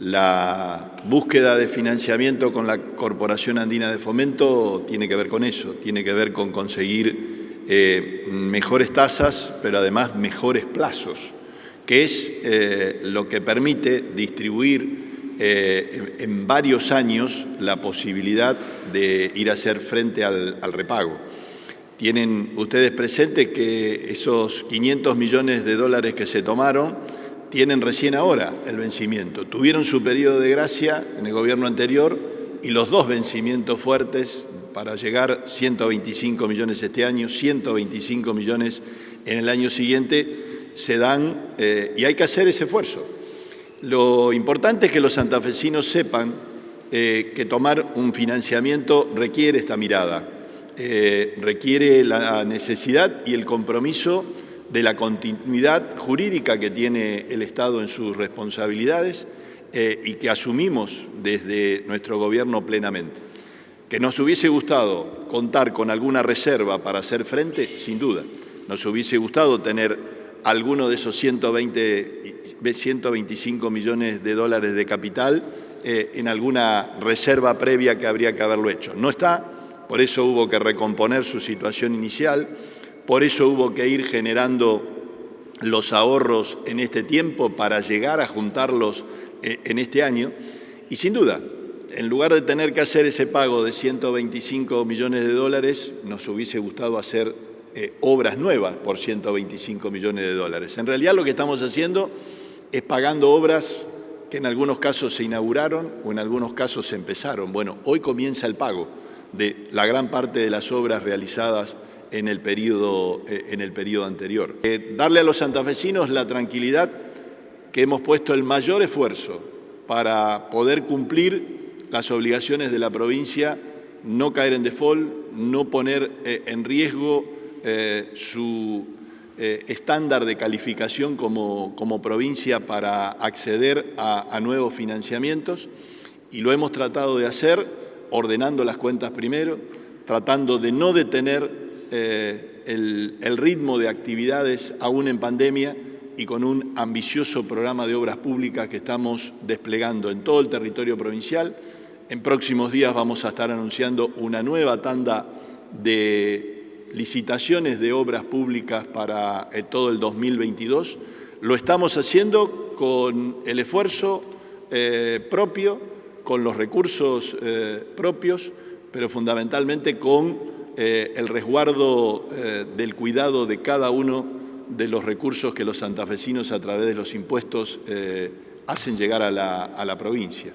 La búsqueda de financiamiento con la Corporación Andina de Fomento tiene que ver con eso, tiene que ver con conseguir eh, mejores tasas, pero además mejores plazos, que es eh, lo que permite distribuir eh, en varios años la posibilidad de ir a hacer frente al, al repago. Tienen ustedes presente que esos 500 millones de dólares que se tomaron tienen recién ahora el vencimiento. Tuvieron su periodo de gracia en el gobierno anterior y los dos vencimientos fuertes para llegar 125 millones este año, 125 millones en el año siguiente, se dan eh, y hay que hacer ese esfuerzo. Lo importante es que los santafesinos sepan eh, que tomar un financiamiento requiere esta mirada, eh, requiere la necesidad y el compromiso de la continuidad jurídica que tiene el Estado en sus responsabilidades eh, y que asumimos desde nuestro gobierno plenamente. Que nos hubiese gustado contar con alguna reserva para hacer frente, sin duda. Nos hubiese gustado tener alguno de esos 120, 125 millones de dólares de capital eh, en alguna reserva previa que habría que haberlo hecho. No está, por eso hubo que recomponer su situación inicial, por eso hubo que ir generando los ahorros en este tiempo para llegar a juntarlos eh, en este año. Y sin duda, en lugar de tener que hacer ese pago de 125 millones de dólares, nos hubiese gustado hacer eh, obras nuevas por 125 millones de dólares. En realidad lo que estamos haciendo es pagando obras que en algunos casos se inauguraron o en algunos casos se empezaron. Bueno, hoy comienza el pago de la gran parte de las obras realizadas en el periodo, eh, en el periodo anterior. Eh, darle a los santafesinos la tranquilidad que hemos puesto el mayor esfuerzo para poder cumplir las obligaciones de la provincia, no caer en default, no poner eh, en riesgo su estándar de calificación como, como, provincia para acceder a, a nuevos financiamientos y lo hemos tratado de hacer ordenando las cuentas primero, tratando de no detener eh, el, ritmo de actividades aún en pandemia y con un ambicioso programa de obras públicas que estamos desplegando en todo el territorio provincial. En próximos días vamos a estar anunciando una nueva tanda de licitaciones de obras públicas para eh, todo el 2022. Lo estamos haciendo con el esfuerzo eh, propio, con los recursos propios, pero fundamentalmente con eh, el resguardo eh, del cuidado de cada uno de los recursos que los santafesinos a través de los impuestos eh, hacen llegar a la provincia.